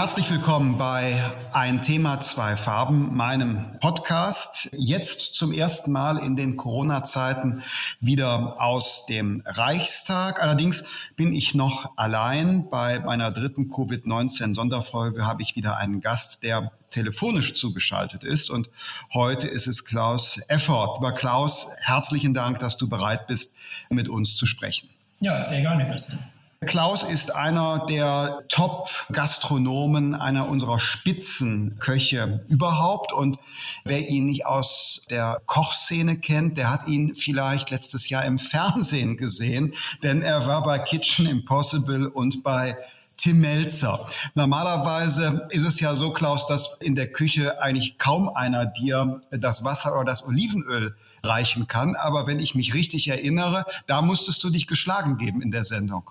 Herzlich willkommen bei Ein Thema, zwei Farben, meinem Podcast. Jetzt zum ersten Mal in den Corona-Zeiten wieder aus dem Reichstag. Allerdings bin ich noch allein. Bei meiner dritten Covid-19-Sonderfolge habe ich wieder einen Gast, der telefonisch zugeschaltet ist. Und heute ist es Klaus Effort. Lieber Klaus, herzlichen Dank, dass du bereit bist, mit uns zu sprechen. Ja, sehr gerne, Christian. Klaus ist einer der Top-Gastronomen, einer unserer Spitzenköche überhaupt. Und wer ihn nicht aus der Kochszene kennt, der hat ihn vielleicht letztes Jahr im Fernsehen gesehen, denn er war bei Kitchen Impossible und bei Tim Melzer. Normalerweise ist es ja so, Klaus, dass in der Küche eigentlich kaum einer dir das Wasser oder das Olivenöl reichen kann. Aber wenn ich mich richtig erinnere, da musstest du dich geschlagen geben in der Sendung.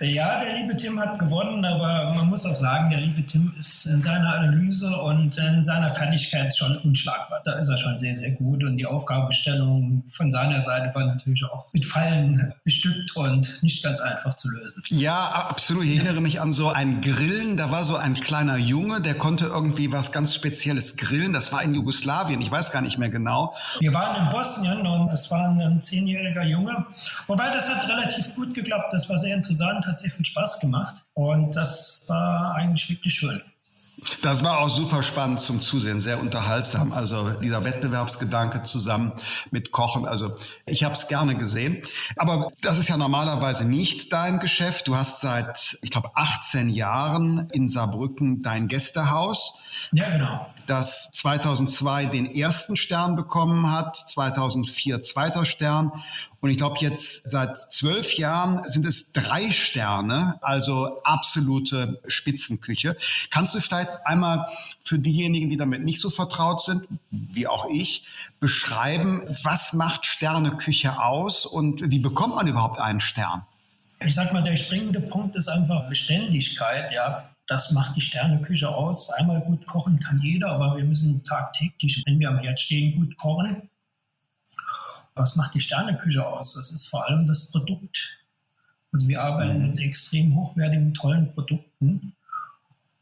Ja, der liebe Tim hat gewonnen, aber man muss auch sagen, der liebe Tim ist in seiner Analyse und in seiner Fertigkeit schon unschlagbar. Da ist er schon sehr, sehr gut und die Aufgabenstellung von seiner Seite war natürlich auch mit Fallen bestückt und nicht ganz einfach zu lösen. Ja, absolut. Ich erinnere mich an so ein Grillen. Da war so ein kleiner Junge, der konnte irgendwie was ganz Spezielles grillen. Das war in Jugoslawien. Ich weiß gar nicht mehr genau. Wir waren in Bosnien und das war ein zehnjähriger Junge. Wobei das hat relativ gut geklappt. Das war sehr interessant, hat sehr viel Spaß gemacht und das war eigentlich wirklich schön. Das war auch super spannend zum Zusehen, sehr unterhaltsam. Also dieser Wettbewerbsgedanke zusammen mit Kochen. Also ich habe es gerne gesehen. Aber das ist ja normalerweise nicht dein Geschäft. Du hast seit, ich glaube, 18 Jahren in Saarbrücken dein Gästehaus. Ja, genau das 2002 den ersten Stern bekommen hat, 2004 zweiter Stern. Und ich glaube, jetzt seit zwölf Jahren sind es drei Sterne, also absolute Spitzenküche. Kannst du vielleicht einmal für diejenigen, die damit nicht so vertraut sind, wie auch ich, beschreiben, was macht Sterneküche aus und wie bekommt man überhaupt einen Stern? Ich sag mal, der springende Punkt ist einfach Beständigkeit, ja. Das macht die Sterneküche aus. Einmal gut kochen kann jeder, aber wir müssen tagtäglich, wenn wir am Herd stehen, gut kochen. Was macht die Sterneküche aus? Das ist vor allem das Produkt. Und wir arbeiten mhm. mit extrem hochwertigen, tollen Produkten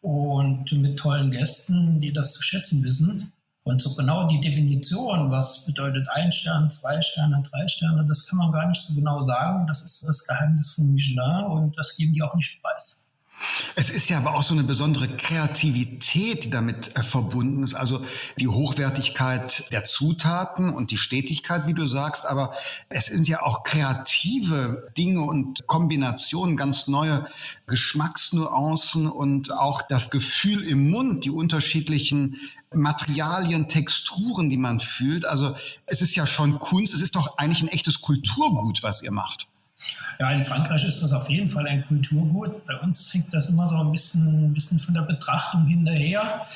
und mit tollen Gästen, die das zu schätzen wissen. Und so genau die Definition, was bedeutet ein Stern, zwei Sterne, drei Sterne, das kann man gar nicht so genau sagen. Das ist das Geheimnis von Michelin und das geben die auch nicht preis. Es ist ja aber auch so eine besondere Kreativität, die damit äh, verbunden ist. Also die Hochwertigkeit der Zutaten und die Stetigkeit, wie du sagst. Aber es sind ja auch kreative Dinge und Kombinationen, ganz neue Geschmacksnuancen und auch das Gefühl im Mund, die unterschiedlichen Materialien, Texturen, die man fühlt. Also es ist ja schon Kunst. Es ist doch eigentlich ein echtes Kulturgut, was ihr macht. Ja, in Frankreich ist das auf jeden Fall ein Kulturgut. Bei uns hängt das immer so ein bisschen, ein bisschen von der Betrachtung hinterher.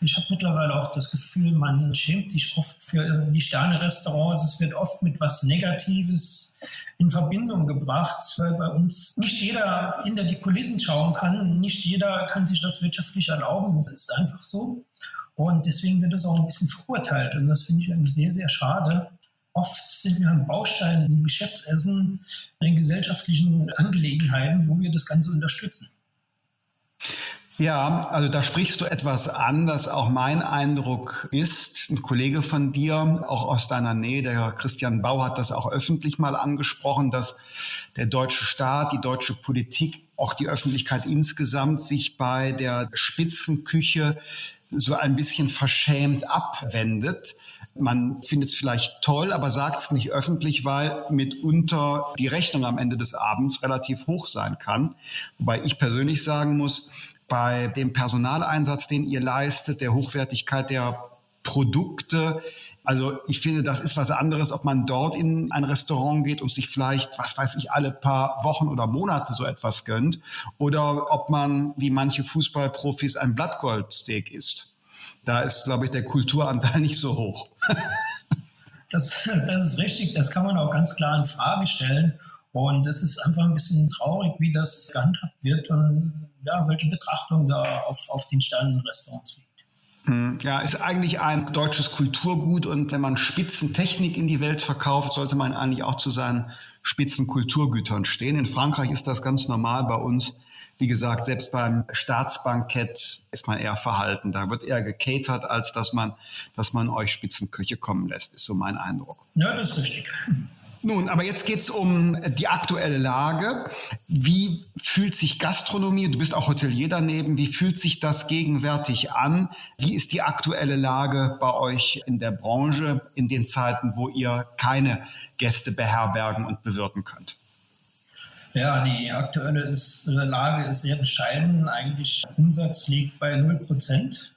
Ich habe mittlerweile auch das Gefühl, man schämt sich oft für die Sterne-Restaurants. Es wird oft mit was Negatives in Verbindung gebracht, weil bei uns nicht jeder hinter die Kulissen schauen kann. Nicht jeder kann sich das wirtschaftlich erlauben. Das ist einfach so. Und deswegen wird das auch ein bisschen verurteilt. Und das finde ich sehr, sehr schade. Oft sind wir ein Baustein im Geschäftsessen, in gesellschaftlichen Angelegenheiten, wo wir das Ganze unterstützen. Ja, also da sprichst du etwas an, das auch mein Eindruck ist. Ein Kollege von dir, auch aus deiner Nähe, der Christian Bau, hat das auch öffentlich mal angesprochen, dass der deutsche Staat, die deutsche Politik, auch die Öffentlichkeit insgesamt sich bei der Spitzenküche so ein bisschen verschämt abwendet. Man findet es vielleicht toll, aber sagt es nicht öffentlich, weil mitunter die Rechnung am Ende des Abends relativ hoch sein kann. Wobei ich persönlich sagen muss, bei dem Personaleinsatz, den ihr leistet, der Hochwertigkeit der Produkte, also ich finde, das ist was anderes, ob man dort in ein Restaurant geht und sich vielleicht, was weiß ich, alle paar Wochen oder Monate so etwas gönnt oder ob man, wie manche Fußballprofis, ein Blattgoldsteak isst. Da ist, glaube ich, der Kulturanteil nicht so hoch. das, das ist richtig, das kann man auch ganz klar in Frage stellen. Und es ist einfach ein bisschen traurig, wie das gehandhabt wird und ja, welche Betrachtung da auf, auf den Sternenrestaurants liegt. Hm, ja, ist eigentlich ein deutsches Kulturgut und wenn man Spitzentechnik in die Welt verkauft, sollte man eigentlich auch zu seinen Spitzenkulturgütern stehen. In Frankreich ist das ganz normal, bei uns wie gesagt, selbst beim Staatsbankett ist man eher verhalten. Da wird eher gecatert, als dass man, dass man euch Spitzenköche kommen lässt, ist so mein Eindruck. Ja, das ist richtig. Nun, aber jetzt geht's um die aktuelle Lage. Wie fühlt sich Gastronomie, du bist auch Hotelier daneben, wie fühlt sich das gegenwärtig an? Wie ist die aktuelle Lage bei euch in der Branche in den Zeiten, wo ihr keine Gäste beherbergen und bewirten könnt? Ja, die aktuelle ist, Lage ist sehr bescheiden. Eigentlich Umsatz liegt bei 0 Prozent.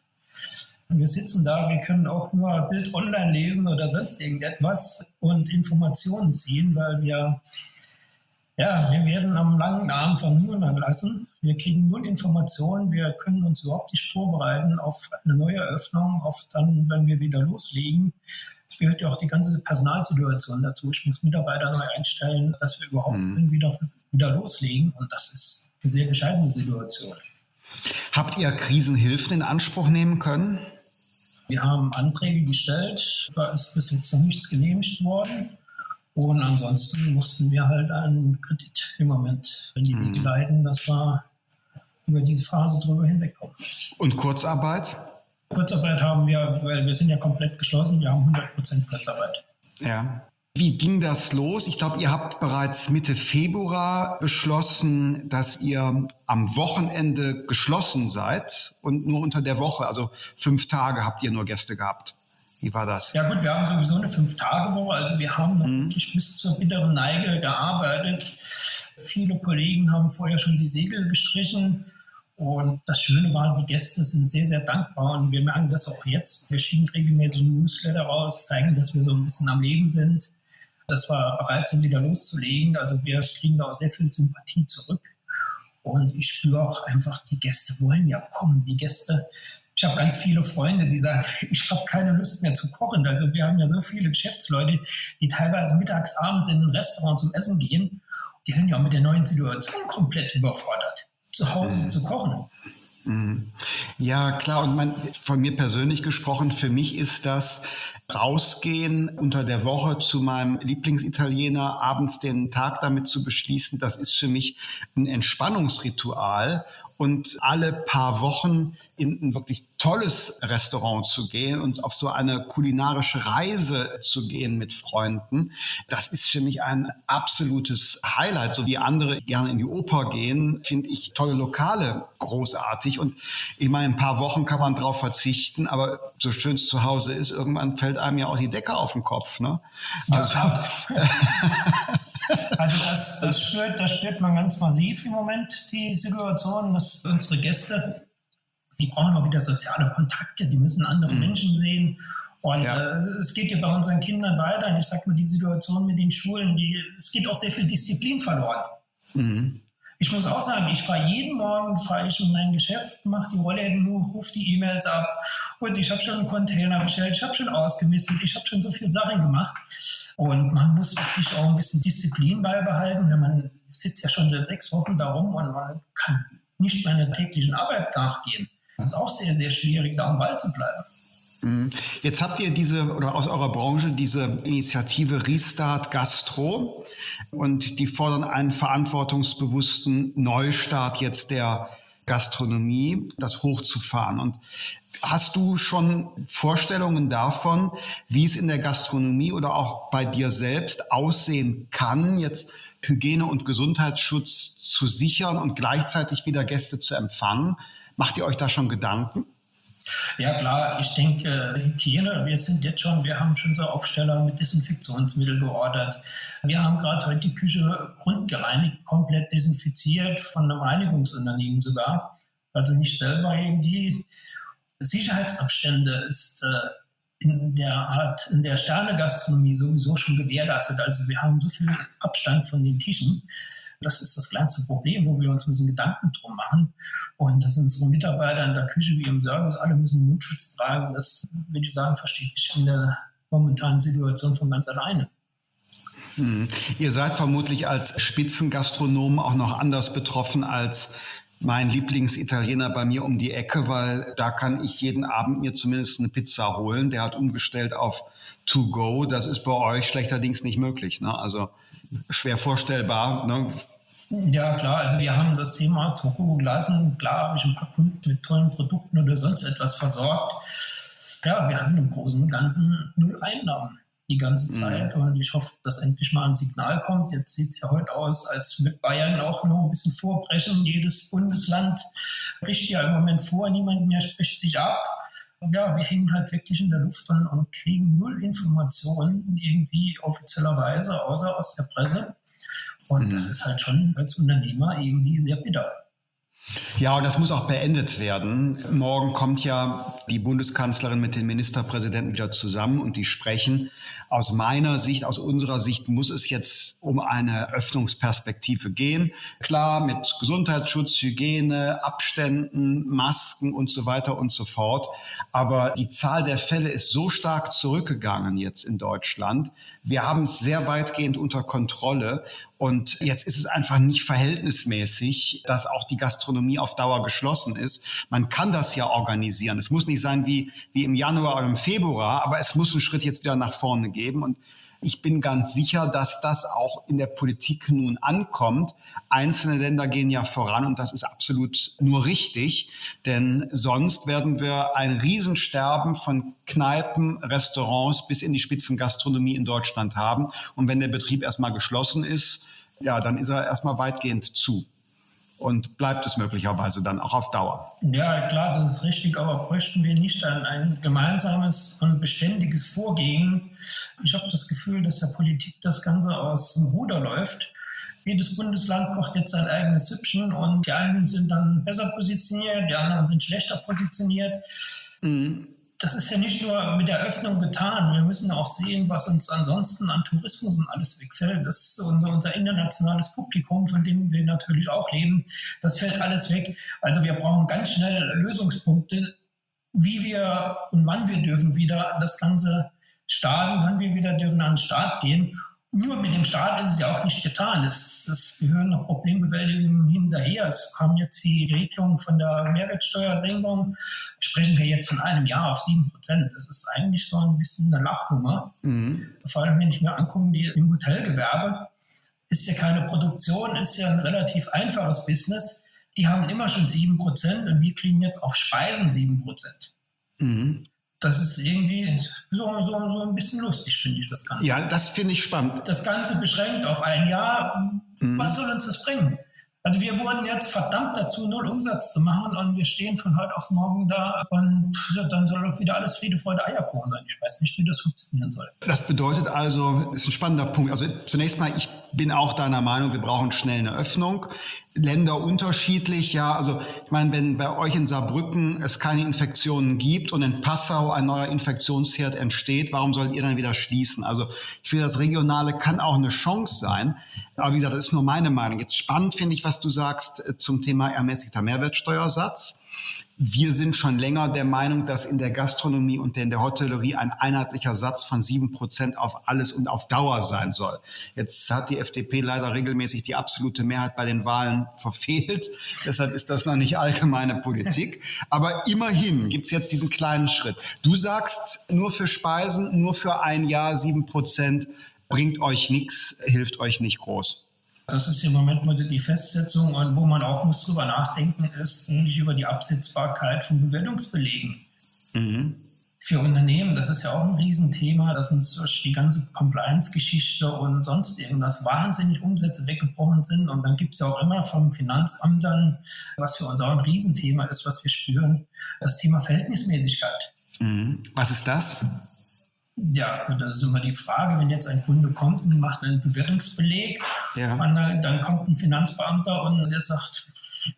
Wir sitzen da, wir können auch nur Bild online lesen oder sonst irgendetwas und Informationen ziehen, weil wir, ja, wir werden am langen Abend verhungern lassen. Wir kriegen null Informationen, wir können uns überhaupt nicht vorbereiten auf eine neue Eröffnung, auf dann, wenn wir wieder loslegen. Es gehört ja auch die ganze Personalsituation dazu. Ich muss Mitarbeiter neu einstellen, dass wir überhaupt mhm. wieder, wieder loslegen und das ist eine sehr bescheidene Situation. Habt ihr Krisenhilfen in Anspruch nehmen können? Wir haben Anträge gestellt, da ist bis jetzt noch nichts genehmigt worden. Und ansonsten mussten wir halt einen Kredit im Moment in die Wege mhm. leiten, dass wir über diese Phase drüber hinwegkommen. Und Kurzarbeit? Kurzarbeit haben wir, weil wir sind ja komplett geschlossen, wir haben 100% Kurzarbeit. Ja. Wie ging das los? Ich glaube, ihr habt bereits Mitte Februar beschlossen, dass ihr am Wochenende geschlossen seid und nur unter der Woche, also fünf Tage habt ihr nur Gäste gehabt. Wie war das? Ja gut, wir haben sowieso eine Fünf-Tage-Woche, also wir haben mhm. wirklich bis zur bitteren Neige gearbeitet. Viele Kollegen haben vorher schon die Segel gestrichen. Und das Schöne war, die Gäste sind sehr, sehr dankbar und wir merken das auch jetzt. Wir schieben regelmäßig Newsletter raus, zeigen, dass wir so ein bisschen am Leben sind dass wir bereit sind, wieder loszulegen. Also wir kriegen da auch sehr viel Sympathie zurück. Und ich spüre auch einfach, die Gäste wollen ja kommen. Die Gäste, ich habe ganz viele Freunde, die sagen, ich habe keine Lust mehr zu kochen. Also wir haben ja so viele Geschäftsleute, die teilweise mittags, abends in ein Restaurant zum Essen gehen. Die sind ja auch mit der neuen Situation komplett überfordert, zu Hause mhm. zu kochen. Mhm. Ja, klar. Und man, von mir persönlich gesprochen, für mich ist das rausgehen unter der Woche zu meinem Lieblingsitaliener, abends den Tag damit zu beschließen. Das ist für mich ein Entspannungsritual und alle paar Wochen in ein wirklich tolles Restaurant zu gehen und auf so eine kulinarische Reise zu gehen mit Freunden, das ist für mich ein absolutes Highlight. So wie andere gerne in die Oper gehen, finde ich tolle Lokale großartig. Und ich meine, ein paar Wochen kann man drauf verzichten, aber so schön es zu Hause ist, irgendwann fällt einem ja auch die Decke auf den Kopf. Ne? Also, ja. Also das, das, spürt, das spürt man ganz massiv im Moment, die Situation, dass unsere Gäste, die brauchen auch wieder soziale Kontakte, die müssen andere mhm. Menschen sehen. Und ja. äh, es geht ja bei unseren Kindern weiter. Und ich sage mal, die Situation mit den Schulen, die, es geht auch sehr viel Disziplin verloren. Mhm. Ich muss auch sagen, ich fahre jeden Morgen, fahre ich in mein Geschäft, mache die Rollläden hoch, rufe die E-Mails ab und ich habe schon einen Container bestellt, ich habe schon ausgemistet, ich habe schon so viele Sachen gemacht. Und man muss wirklich auch ein bisschen Disziplin beibehalten, wenn man sitzt ja schon seit sechs Wochen da rum und man kann nicht meiner täglichen Arbeit nachgehen. Es ist auch sehr, sehr schwierig, da am Ball zu bleiben. Mhm. Jetzt habt ihr diese oder aus eurer Branche diese Initiative Restart Gastro und die fordern einen verantwortungsbewussten Neustart jetzt der Gastronomie, das hochzufahren. Und hast du schon Vorstellungen davon, wie es in der Gastronomie oder auch bei dir selbst aussehen kann, jetzt Hygiene und Gesundheitsschutz zu sichern und gleichzeitig wieder Gäste zu empfangen? Macht ihr euch da schon Gedanken? Ja klar, ich denke Hygiene, wir sind jetzt schon, wir haben schon so Aufsteller mit Desinfektionsmittel geordert. Wir haben gerade heute die Küche grundgereinigt, komplett desinfiziert, von einem Reinigungsunternehmen sogar. Also nicht selber irgendwie. Sicherheitsabstände ist äh, in der Art, in der Sternegastronomie sowieso schon gewährleistet. Also wir haben so viel Abstand von den Tischen. Das ist das kleinste Problem, wo wir uns müssen Gedanken drum machen. Und das sind unsere Mitarbeiter in der Küche wie im Service, alle müssen Mundschutz tragen. Das, würde ich sagen, versteht sich in der momentanen Situation von ganz alleine. Hm. Ihr seid vermutlich als Spitzengastronom auch noch anders betroffen als mein Lieblingsitaliener bei mir um die Ecke, weil da kann ich jeden Abend mir zumindest eine Pizza holen. Der hat umgestellt auf To Go. Das ist bei euch schlechterdings nicht möglich. Ne? Also schwer vorstellbar. Ne? Ja, klar. Also wir haben das Thema Toko gelassen. Klar habe ich ein paar Kunden mit tollen Produkten oder sonst etwas versorgt. Ja, wir hatten im Großen und Ganzen null Einnahmen die ganze mhm. Zeit. Mhm. Und ich hoffe, dass endlich mal ein Signal kommt. Jetzt sieht es ja heute aus, als mit Bayern auch noch ein bisschen vorbrechen. Jedes Bundesland bricht ja im Moment vor, niemand mehr spricht sich ab. Ja, wir hängen halt wirklich in der Luft und, und kriegen null Informationen irgendwie offizieller außer aus der Presse. Und mhm. das ist halt schon als Unternehmer irgendwie sehr bitter. Ja, und das muss auch beendet werden. Morgen kommt ja die Bundeskanzlerin mit den Ministerpräsidenten wieder zusammen und die sprechen. Aus meiner Sicht, aus unserer Sicht muss es jetzt um eine Öffnungsperspektive gehen. Klar, mit Gesundheitsschutz, Hygiene, Abständen, Masken und so weiter und so fort. Aber die Zahl der Fälle ist so stark zurückgegangen jetzt in Deutschland. Wir haben es sehr weitgehend unter Kontrolle. Und jetzt ist es einfach nicht verhältnismäßig, dass auch die Gastronomie auf Dauer geschlossen ist. Man kann das ja organisieren. Es muss nicht sein wie, wie im Januar oder im Februar, aber es muss einen Schritt jetzt wieder nach vorne geben. Und ich bin ganz sicher, dass das auch in der Politik nun ankommt. Einzelne Länder gehen ja voran und das ist absolut nur richtig, denn sonst werden wir ein Riesensterben von Kneipen, Restaurants bis in die Spitzengastronomie in Deutschland haben. Und wenn der Betrieb erstmal geschlossen ist, ja, dann ist er erstmal weitgehend zu und bleibt es möglicherweise dann auch auf Dauer. Ja, klar, das ist richtig, aber bräuchten wir nicht ein, ein gemeinsames und beständiges Vorgehen? Ich habe das Gefühl, dass der Politik das Ganze aus dem Ruder läuft. Jedes Bundesland kocht jetzt sein eigenes Süppchen und die einen sind dann besser positioniert, die anderen sind schlechter positioniert. Mhm das ist ja nicht nur mit der Öffnung getan. Wir müssen auch sehen, was uns ansonsten an Tourismus und alles wegfällt. Das ist unser, unser internationales Publikum, von dem wir natürlich auch leben. Das fällt alles weg. Also wir brauchen ganz schnell Lösungspunkte, wie wir und wann wir dürfen wieder das Ganze starten, wann wir wieder dürfen an den Start gehen nur mit dem Staat ist es ja auch nicht getan. Es, es gehören noch Problembewältigungen hinterher. Es kam jetzt die Regelung von der Mehrwertsteuersenkung. Sprechen wir jetzt von einem Jahr auf sieben Prozent. Das ist eigentlich so ein bisschen eine Lachnummer. Mhm. Vor allem, wenn ich mir angucke, die im Hotelgewerbe ist ja keine Produktion, ist ja ein relativ einfaches Business. Die haben immer schon sieben Prozent und wir kriegen jetzt auf Speisen sieben Prozent. Mhm das ist irgendwie so, so, so ein bisschen lustig, finde ich, das Ganze. Ja, das finde ich spannend. Das Ganze beschränkt auf ein Jahr. Mhm. Was soll uns das bringen? Also wir wurden jetzt verdammt dazu, null Umsatz zu machen und wir stehen von heute auf morgen da und dann soll doch wieder alles Friede, Freude, Eierkuchen sein. Ich weiß nicht, wie das funktionieren soll. Das bedeutet also, ist ein spannender Punkt. Also zunächst mal, ich bin auch deiner Meinung, wir brauchen schnell eine Öffnung. Länder unterschiedlich, ja. Also ich meine, wenn bei euch in Saarbrücken es keine Infektionen gibt und in Passau ein neuer Infektionsherd entsteht, warum sollt ihr dann wieder schließen? Also ich finde, das Regionale kann auch eine Chance sein. Aber wie gesagt, das ist nur meine Meinung. Jetzt spannend finde ich, was du sagst äh, zum Thema ermäßigter Mehrwertsteuersatz. Wir sind schon länger der Meinung, dass in der Gastronomie und in der Hotellerie ein einheitlicher Satz von sieben Prozent auf alles und auf Dauer sein soll. Jetzt hat die FDP leider regelmäßig die absolute Mehrheit bei den Wahlen verfehlt. Deshalb ist das noch nicht allgemeine Politik. Aber immerhin gibt es jetzt diesen kleinen Schritt. Du sagst, nur für Speisen, nur für ein Jahr sieben Prozent bringt euch nichts, hilft euch nicht groß. Das ist im Moment mal die Festsetzung und wo man auch muss drüber nachdenken, ist nicht über die Absetzbarkeit von Bewertungsbelegen. Mhm. Für Unternehmen, das ist ja auch ein Riesenthema, dass uns durch die ganze Compliance-Geschichte und sonst irgendwas wahnsinnig Umsätze weggebrochen sind. Und dann gibt es ja auch immer vom Finanzamt dann, was für uns auch ein Riesenthema ist, was wir spüren, das Thema Verhältnismäßigkeit. Mhm. Was ist das? Ja, das ist immer die Frage, wenn jetzt ein Kunde kommt und macht einen Bewertungsbeleg, ja. dann, dann, kommt ein Finanzbeamter und der sagt,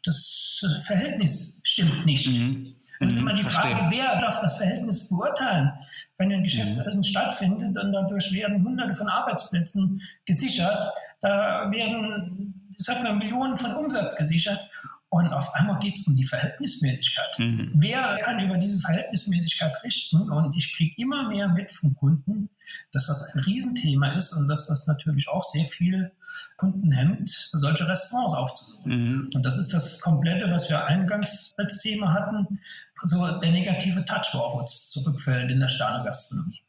das Verhältnis stimmt nicht. Mhm. Das ist mhm. immer die Frage, Verstehe. wer darf das Verhältnis beurteilen? Wenn ein Geschäftsessen mhm. stattfindet und dadurch werden Hunderte von Arbeitsplätzen gesichert, da werden, ich sag mal, Millionen von Umsatz gesichert und auf einmal geht es um die Verhältnismäßigkeit. Mhm. Wer kann über diese Verhältnismäßigkeit richten? Und ich kriege immer mehr mit von Kunden, dass das ein Riesenthema ist und dass das natürlich auch sehr viel Kunden hemmt, solche Restaurants aufzusuchen. Mhm. Und das ist das Komplette, was wir eingangs als Thema hatten, so der negative Touch, wo auf uns zurückfällt in der Sterne-Gastronomie.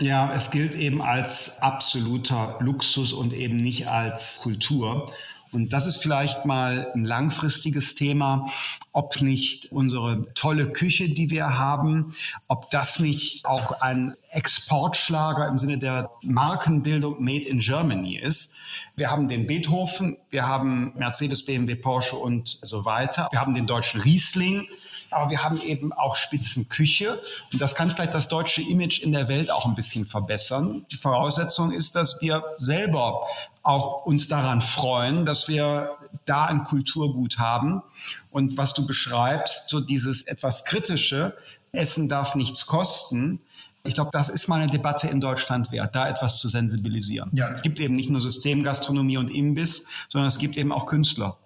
Ja, es gilt eben als absoluter Luxus und eben nicht als Kultur. Und das ist vielleicht mal ein langfristiges Thema, ob nicht unsere tolle Küche, die wir haben, ob das nicht auch ein Exportschlager im Sinne der Markenbildung Made in Germany ist. Wir haben den Beethoven, wir haben Mercedes, BMW, Porsche und so weiter. Wir haben den deutschen Riesling aber wir haben eben auch Spitzenküche und das kann vielleicht das deutsche Image in der Welt auch ein bisschen verbessern. Die Voraussetzung ist, dass wir selber auch uns daran freuen, dass wir da ein Kulturgut haben. Und was du beschreibst, so dieses etwas kritische, Essen darf nichts kosten, ich glaube, das ist mal eine Debatte in Deutschland wert, da etwas zu sensibilisieren. Ja. Es gibt eben nicht nur Systemgastronomie und Imbiss, sondern es gibt eben auch Künstler.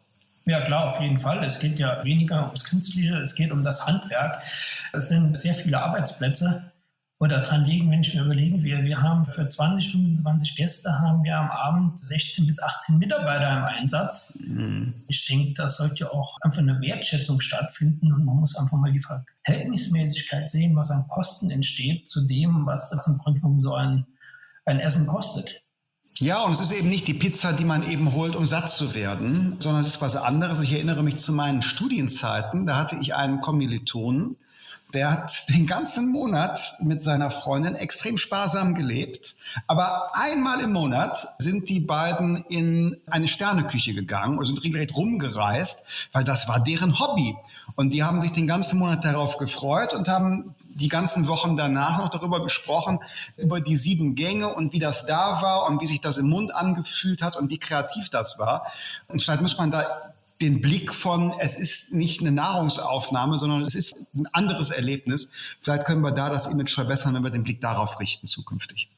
Ja, klar, auf jeden Fall. Es geht ja weniger ums Künstliche, es geht um das Handwerk. Es sind sehr viele Arbeitsplätze. Oder dran liegen, wenn ich mir überlege, wir, wir haben für 20, 25 Gäste haben wir am Abend 16 bis 18 Mitarbeiter im Einsatz. Mhm. Ich denke, da sollte auch einfach eine Wertschätzung stattfinden und man muss einfach mal die Verhältnismäßigkeit sehen, was an Kosten entsteht zu dem, was das im Grunde genommen so ein, ein Essen kostet. Ja, und es ist eben nicht die Pizza, die man eben holt, um satt zu werden, sondern es ist was anderes. Ich erinnere mich zu meinen Studienzeiten, da hatte ich einen Kommilitonen, der hat den ganzen Monat mit seiner Freundin extrem sparsam gelebt. Aber einmal im Monat sind die beiden in eine Sterneküche gegangen und sind regelrecht rumgereist, weil das war deren Hobby. Und die haben sich den ganzen Monat darauf gefreut und haben die ganzen Wochen danach noch darüber gesprochen, über die sieben Gänge und wie das da war und wie sich das im Mund angefühlt hat und wie kreativ das war. Und vielleicht muss man da den Blick von, es ist nicht eine Nahrungsaufnahme, sondern es ist ein anderes Erlebnis. Vielleicht können wir da das Image verbessern, wenn wir den Blick darauf richten zukünftig.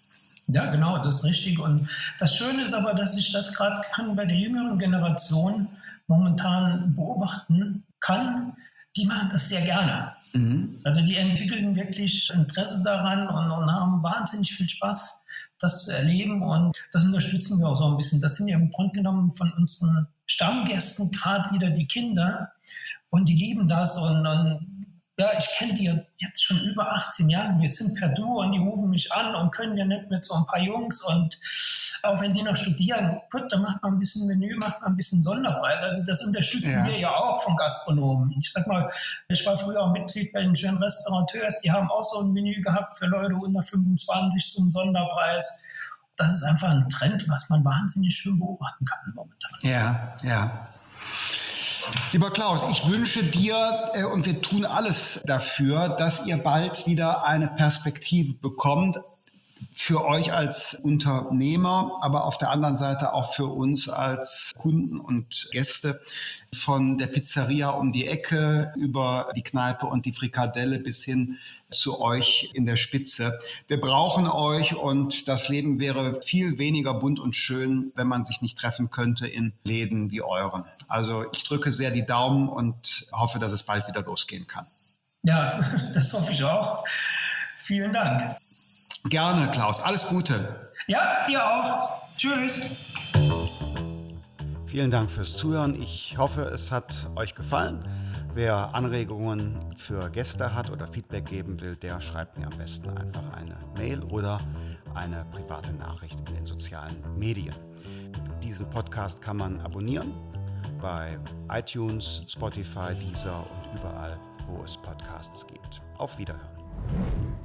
Ja, genau, das ist richtig. Und das Schöne ist aber, dass ich das gerade bei der jüngeren Generation momentan beobachten kann. Die machen das sehr gerne. Mhm. Also die entwickeln wirklich Interesse daran und, und, haben wahnsinnig viel Spaß, das zu erleben. Und das unterstützen wir auch so ein bisschen. Das sind ja im Grunde genommen von unseren Stammgästen gerade wieder die Kinder und die lieben das und, und ja, ich kenne die jetzt schon über 18 Jahre. Wir sind per Du und die rufen mich an und können ja nicht mit so ein paar Jungs und auch wenn die noch studieren, gut, dann macht man ein bisschen Menü, macht man ein bisschen Sonderpreis. Also das unterstützen ja. wir ja auch von Gastronomen. Ich sag mal, ich war früher auch Mitglied bei den schönen Restaurateurs, die haben auch so ein Menü gehabt für Leute unter 25 zum Sonderpreis das ist einfach ein Trend, was man wahnsinnig schön beobachten kann momentan. Ja, ja. Lieber Klaus, ich wünsche dir äh, und wir tun alles dafür, dass ihr bald wieder eine Perspektive bekommt, für euch als Unternehmer, aber auf der anderen Seite auch für uns als Kunden und Gäste von der Pizzeria um die Ecke über die Kneipe und die Frikadelle bis hin zu euch in der Spitze. Wir brauchen euch und das Leben wäre viel weniger bunt und schön, wenn man sich nicht treffen könnte in Läden wie euren. Also ich drücke sehr die Daumen und hoffe, dass es bald wieder losgehen kann. Ja, das hoffe ich auch. Vielen Dank. Gerne, Klaus. Alles Gute. Ja, dir auch. Tschüss. Vielen Dank fürs Zuhören. Ich hoffe, es hat euch gefallen. Wer Anregungen für Gäste hat oder Feedback geben will, der schreibt mir am besten einfach eine Mail oder eine private Nachricht in den sozialen Medien. Diesen Podcast kann man abonnieren bei iTunes, Spotify, Deezer und überall, wo es Podcasts gibt. Auf Wiederhören.